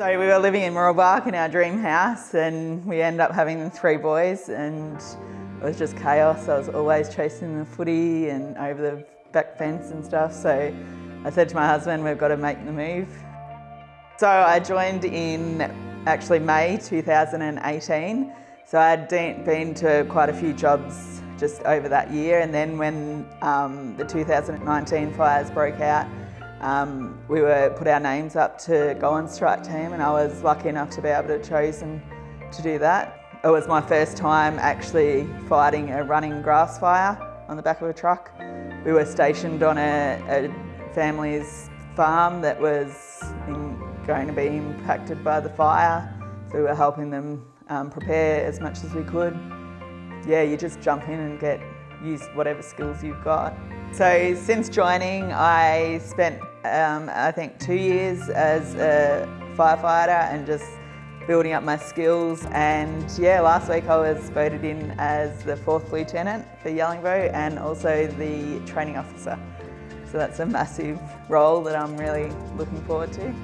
So we were living in Mooroolbark in our dream house and we ended up having three boys and it was just chaos. I was always chasing the footy and over the back fence and stuff. So I said to my husband, we've got to make the move. So I joined in actually May 2018. So I'd been to quite a few jobs just over that year and then when um, the 2019 fires broke out, um, we were put our names up to go on strike team and I was lucky enough to be able to chosen to do that. It was my first time actually fighting a running grass fire on the back of a truck. We were stationed on a, a family's farm that was in, going to be impacted by the fire. So we were helping them um, prepare as much as we could. Yeah, you just jump in and get use whatever skills you've got. So since joining, I spent um, I think two years as a firefighter and just building up my skills and yeah last week I was voted in as the fourth lieutenant for Yellingbo and also the training officer so that's a massive role that I'm really looking forward to.